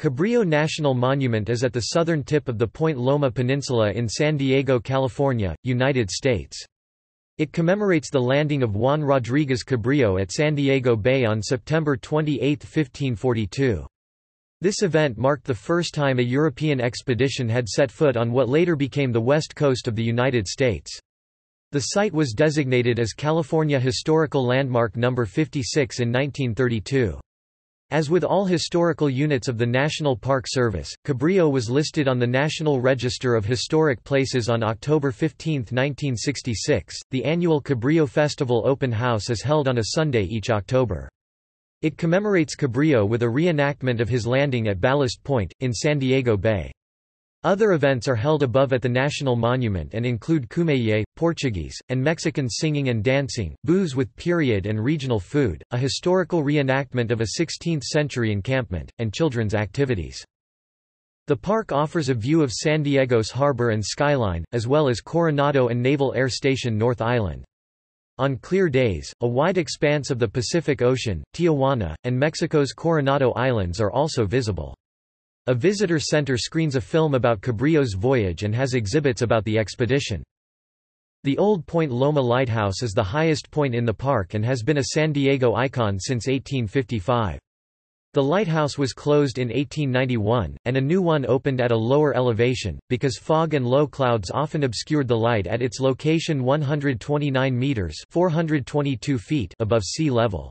Cabrillo National Monument is at the southern tip of the Point Loma Peninsula in San Diego, California, United States. It commemorates the landing of Juan Rodriguez Cabrillo at San Diego Bay on September 28, 1542. This event marked the first time a European expedition had set foot on what later became the west coast of the United States. The site was designated as California Historical Landmark No. 56 in 1932. As with all historical units of the National Park Service, Cabrillo was listed on the National Register of Historic Places on October 15, 1966. The annual Cabrillo Festival open house is held on a Sunday each October. It commemorates Cabrillo with a reenactment of his landing at Ballast Point, in San Diego Bay. Other events are held above at the National Monument and include Kumeyaay, Portuguese, and Mexican singing and dancing, booths with period and regional food, a historical reenactment of a 16th-century encampment, and children's activities. The park offers a view of San Diego's harbor and skyline, as well as Coronado and Naval Air Station North Island. On clear days, a wide expanse of the Pacific Ocean, Tijuana, and Mexico's Coronado Islands are also visible. A visitor center screens a film about Cabrillo's voyage and has exhibits about the expedition. The Old Point Loma Lighthouse is the highest point in the park and has been a San Diego icon since 1855. The lighthouse was closed in 1891, and a new one opened at a lower elevation, because fog and low clouds often obscured the light at its location 129 meters 422 feet above sea level.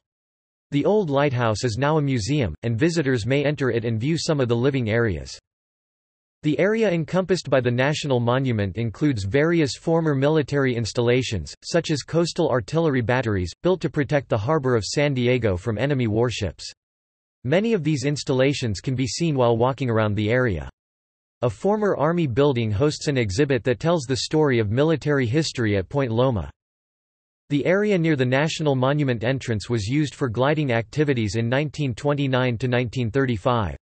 The old lighthouse is now a museum, and visitors may enter it and view some of the living areas. The area encompassed by the National Monument includes various former military installations, such as coastal artillery batteries, built to protect the harbor of San Diego from enemy warships. Many of these installations can be seen while walking around the area. A former Army building hosts an exhibit that tells the story of military history at Point Loma. The area near the National Monument entrance was used for gliding activities in 1929 to 1935.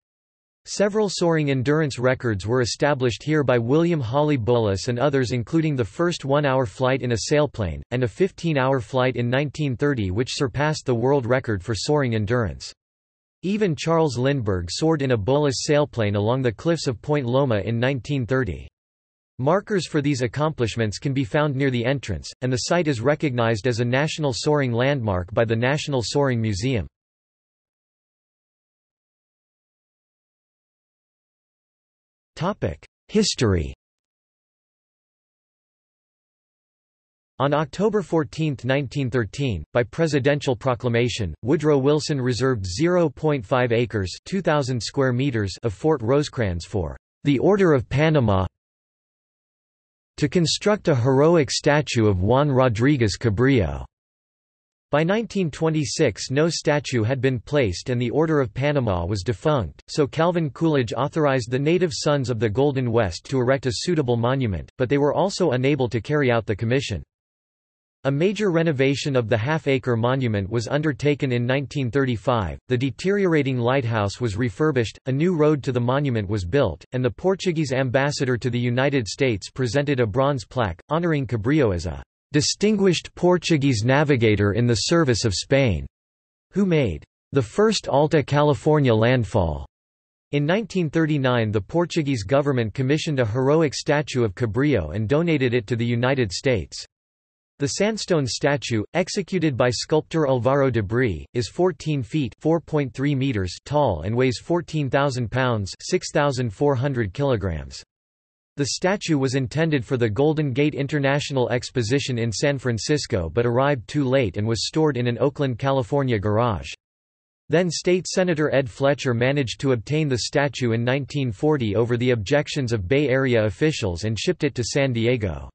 Several soaring endurance records were established here by William Hawley Bowlus and others including the first one-hour flight in a sailplane, and a 15-hour flight in 1930 which surpassed the world record for soaring endurance. Even Charles Lindbergh soared in a Bowlus sailplane along the cliffs of Point Loma in 1930. Markers for these accomplishments can be found near the entrance, and the site is recognized as a National Soaring Landmark by the National Soaring Museum. History On October 14, 1913, by presidential proclamation, Woodrow Wilson reserved 0.5 acres 2,000 square meters of Fort Rosecrans for the Order of Panama to construct a heroic statue of Juan Rodriguez Cabrillo. By 1926 no statue had been placed and the Order of Panama was defunct, so Calvin Coolidge authorized the native Sons of the Golden West to erect a suitable monument, but they were also unable to carry out the commission. A major renovation of the half-acre monument was undertaken in 1935, the deteriorating lighthouse was refurbished, a new road to the monument was built, and the Portuguese ambassador to the United States presented a bronze plaque, honoring Cabrillo as a "...distinguished Portuguese navigator in the service of Spain," who made the first Alta California landfall. In 1939 the Portuguese government commissioned a heroic statue of Cabrillo and donated it to the United States. The sandstone statue, executed by sculptor Alvaro de Bree, is 14 feet (4.3 meters) tall and weighs 14,000 pounds (6,400 kilograms). The statue was intended for the Golden Gate International Exposition in San Francisco but arrived too late and was stored in an Oakland, California garage. Then State Senator Ed Fletcher managed to obtain the statue in 1940 over the objections of Bay Area officials and shipped it to San Diego.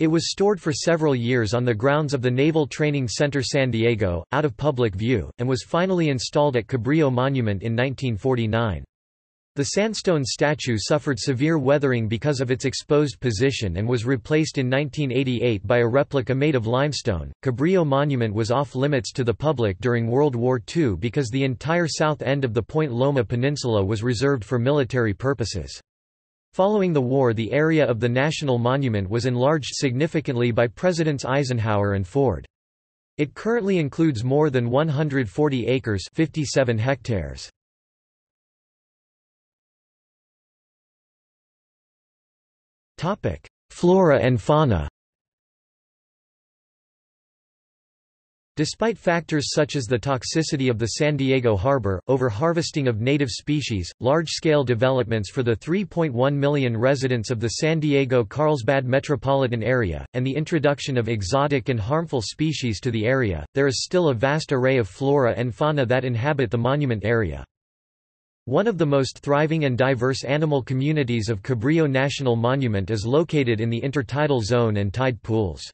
It was stored for several years on the grounds of the Naval Training Center San Diego, out of public view, and was finally installed at Cabrillo Monument in 1949. The sandstone statue suffered severe weathering because of its exposed position and was replaced in 1988 by a replica made of limestone. Cabrillo Monument was off limits to the public during World War II because the entire south end of the Point Loma Peninsula was reserved for military purposes. Following the war the area of the National Monument was enlarged significantly by Presidents Eisenhower and Ford. It currently includes more than 140 acres 57 hectares. Flora and fauna Despite factors such as the toxicity of the San Diego harbor, over-harvesting of native species, large-scale developments for the 3.1 million residents of the San Diego-Carlsbad metropolitan area, and the introduction of exotic and harmful species to the area, there is still a vast array of flora and fauna that inhabit the monument area. One of the most thriving and diverse animal communities of Cabrillo National Monument is located in the intertidal zone and tide pools.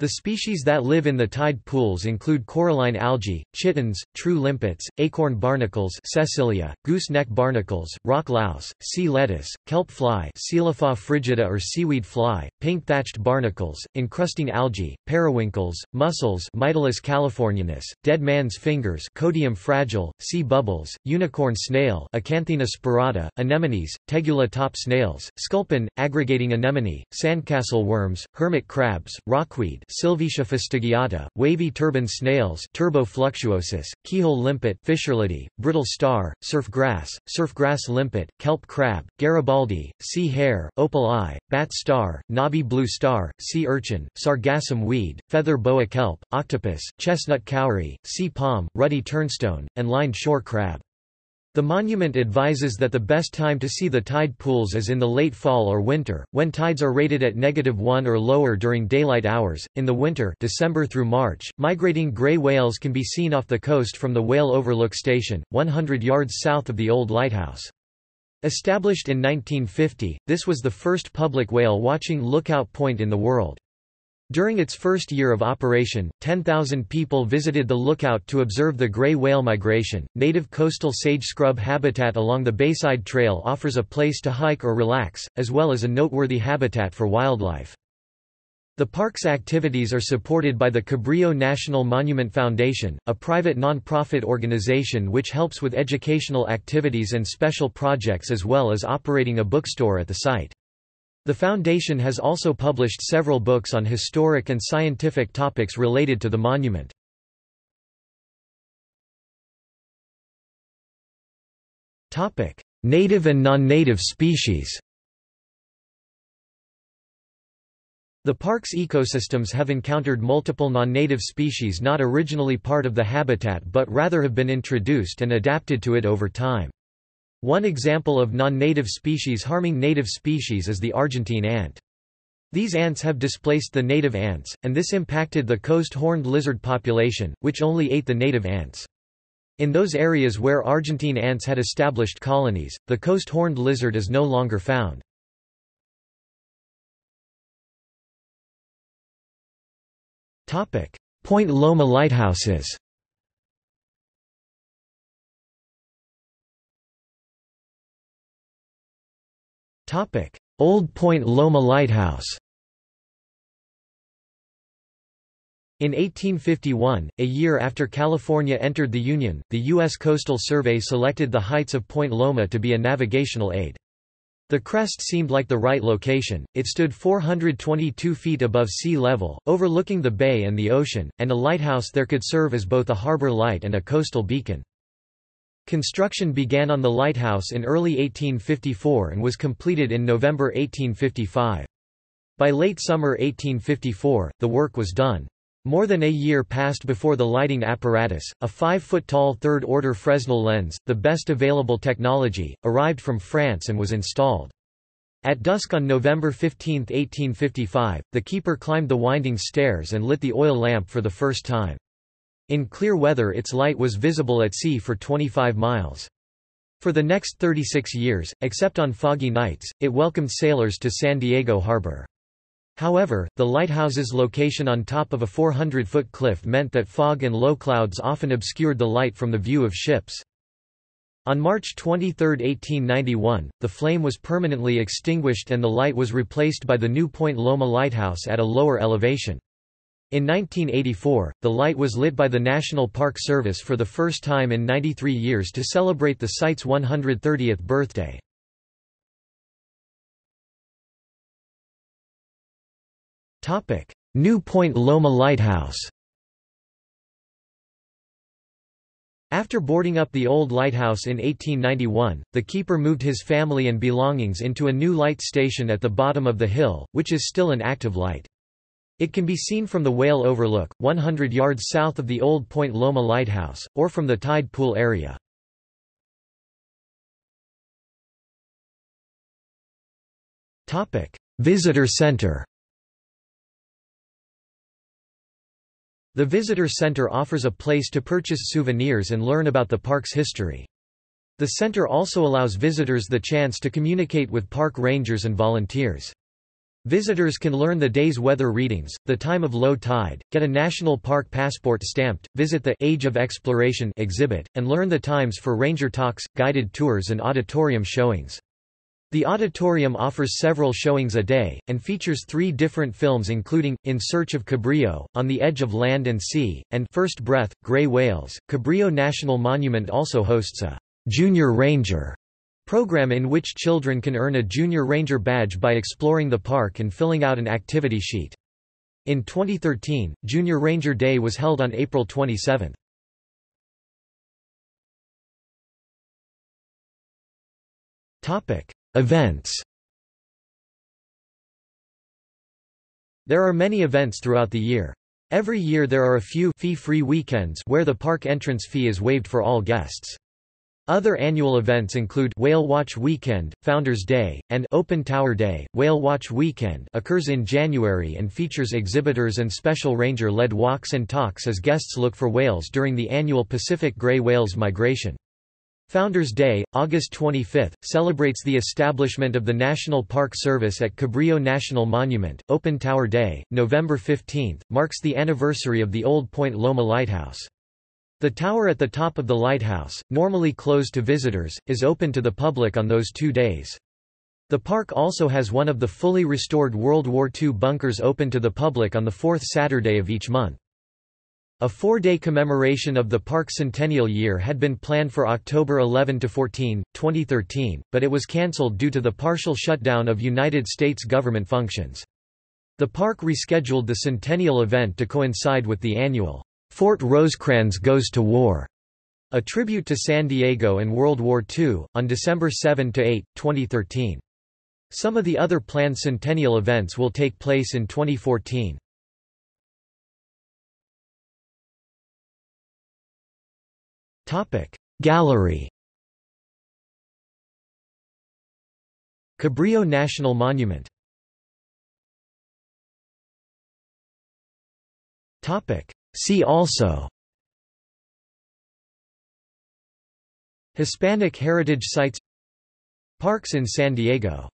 The species that live in the tide pools include coralline algae, chitons, true limpets, acorn barnacles Cecilia, gooseneck barnacles, rock louse, sea lettuce, kelp fly frigida or seaweed fly, pink-thatched barnacles, encrusting algae, periwinkles, mussels Mytilus californianus, dead man's fingers Codium fragile, sea bubbles, unicorn snail Acanthina spirata, anemones, tegula top snails, sculpin, aggregating anemone, sandcastle worms, hermit crabs, rockweed Silvetia fastigiata, wavy turban snails Turbo fluctuosus, keyhole limpet Fissurellidae, brittle star, surf grass, surf grass limpet, kelp crab, Garibaldi, sea hare, opal eye, bat star, knobby blue star, sea urchin, sargassum weed, feather boa kelp, octopus, chestnut cowrie, sea palm, ruddy turnstone, and lined shore crab. The monument advises that the best time to see the tide pools is in the late fall or winter, when tides are rated at negative 1 or lower during daylight hours. In the winter, December through March, migrating gray whales can be seen off the coast from the Whale Overlook Station, 100 yards south of the old lighthouse. Established in 1950, this was the first public whale watching lookout point in the world. During its first year of operation, 10,000 people visited the lookout to observe the gray whale migration. Native coastal sage scrub habitat along the Bayside Trail offers a place to hike or relax, as well as a noteworthy habitat for wildlife. The park's activities are supported by the Cabrillo National Monument Foundation, a private non-profit organization which helps with educational activities and special projects as well as operating a bookstore at the site. The foundation has also published several books on historic and scientific topics related to the monument. Native and non-native species The park's ecosystems have encountered multiple non-native species not originally part of the habitat but rather have been introduced and adapted to it over time. One example of non-native species harming native species is the Argentine ant. These ants have displaced the native ants, and this impacted the coast horned lizard population, which only ate the native ants. In those areas where Argentine ants had established colonies, the coast horned lizard is no longer found. Point Loma lighthouses Old Point Loma Lighthouse In 1851, a year after California entered the Union, the U.S. Coastal Survey selected the heights of Point Loma to be a navigational aid. The crest seemed like the right location, it stood 422 feet above sea level, overlooking the bay and the ocean, and a lighthouse there could serve as both a harbor light and a coastal beacon. Construction began on the lighthouse in early 1854 and was completed in November 1855. By late summer 1854, the work was done. More than a year passed before the lighting apparatus, a 5-foot-tall third-order Fresnel lens, the best available technology, arrived from France and was installed. At dusk on November 15, 1855, the keeper climbed the winding stairs and lit the oil lamp for the first time. In clear weather its light was visible at sea for 25 miles. For the next 36 years, except on foggy nights, it welcomed sailors to San Diego harbor. However, the lighthouse's location on top of a 400-foot cliff meant that fog and low clouds often obscured the light from the view of ships. On March 23, 1891, the flame was permanently extinguished and the light was replaced by the new Point Loma Lighthouse at a lower elevation. In 1984, the light was lit by the National Park Service for the first time in 93 years to celebrate the site's 130th birthday. New Point Loma Lighthouse After boarding up the old lighthouse in 1891, the keeper moved his family and belongings into a new light station at the bottom of the hill, which is still an active light. It can be seen from the Whale Overlook, 100 yards south of the old Point Loma Lighthouse, or from the tide pool area. Visitor Center The Visitor Center offers a place to purchase souvenirs and learn about the park's history. The center also allows visitors the chance to communicate with park rangers and volunteers. Visitors can learn the day's weather readings, the time of low tide, get a national park passport stamped, visit the Age of Exploration exhibit, and learn the times for ranger talks, guided tours and auditorium showings. The auditorium offers several showings a day, and features three different films including, In Search of Cabrillo, On the Edge of Land and Sea, and First Breath, Gray Whales. Cabrillo National Monument also hosts a Junior Ranger program in which children can earn a Junior Ranger badge by exploring the park and filling out an activity sheet. In 2013, Junior Ranger Day was held on April 27. Topic: Events There are many events throughout the year. Every year there are a few fee-free weekends where the park entrance fee is waived for all guests. Other annual events include Whale Watch Weekend, Founders Day, and Open Tower Day. Whale Watch Weekend occurs in January and features exhibitors and special ranger-led walks and talks as guests look for whales during the annual Pacific gray whales migration. Founders Day, August 25, celebrates the establishment of the National Park Service at Cabrillo National Monument. Open Tower Day, November 15, marks the anniversary of the old Point Loma Lighthouse. The tower at the top of the lighthouse, normally closed to visitors, is open to the public on those two days. The park also has one of the fully restored World War II bunkers open to the public on the fourth Saturday of each month. A four-day commemoration of the park centennial year had been planned for October 11–14, 2013, but it was cancelled due to the partial shutdown of United States government functions. The park rescheduled the centennial event to coincide with the annual, "'Fort Rosecrans Goes to War' a tribute to San Diego and World War II, on December 7–8, 2013. Some of the other planned centennial events will take place in 2014. Gallery Cabrillo National Monument See also Hispanic heritage sites Parks in San Diego